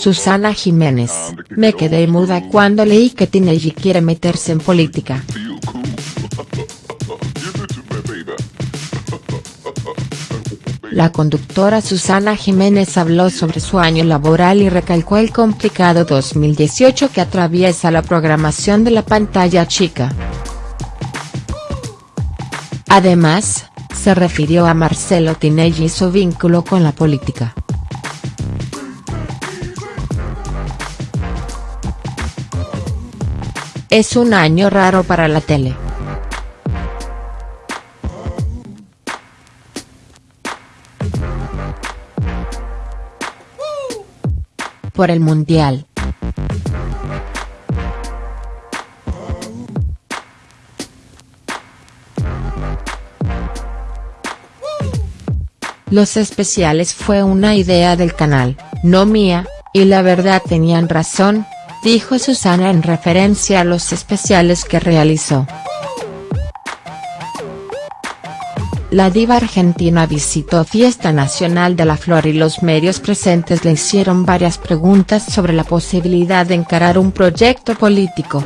Susana Jiménez, me quedé muda cuando leí que Tinelli quiere meterse en política. La conductora Susana Jiménez habló sobre su año laboral y recalcó el complicado 2018 que atraviesa la programación de la pantalla chica. Además, se refirió a Marcelo Tinelli y su vínculo con la política. Es un año raro para la tele. Por el Mundial. Los especiales fue una idea del canal, no mía, y la verdad tenían razón, dijo Susana en referencia a los especiales que realizó. La diva argentina visitó Fiesta Nacional de la Flor y los medios presentes le hicieron varias preguntas sobre la posibilidad de encarar un proyecto político.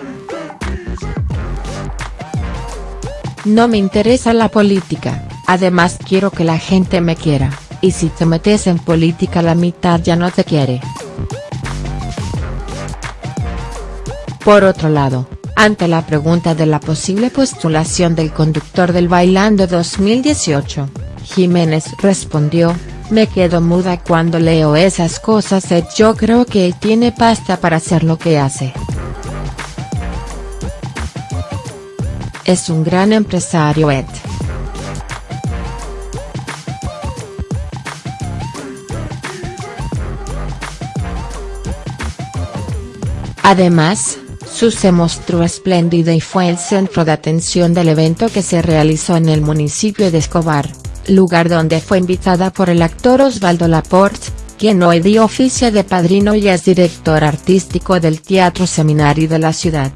No me interesa la política, Además quiero que la gente me quiera, y si te metes en política la mitad ya no te quiere. Por otro lado, ante la pregunta de la posible postulación del conductor del Bailando 2018, Jiménez respondió, me quedo muda cuando leo esas cosas Ed yo creo que tiene pasta para hacer lo que hace. Es un gran empresario Ed. Además, Su se mostró espléndida y fue el centro de atención del evento que se realizó en el municipio de Escobar, lugar donde fue invitada por el actor Osvaldo Laporte, quien hoy dio oficio de padrino y es director artístico del Teatro Seminario de la ciudad.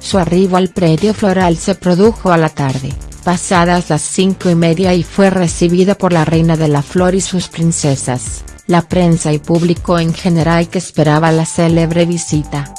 Su arribo al predio floral se produjo a la tarde, pasadas las cinco y media y fue recibido por la reina de la flor y sus princesas la prensa y público en general que esperaba la célebre visita.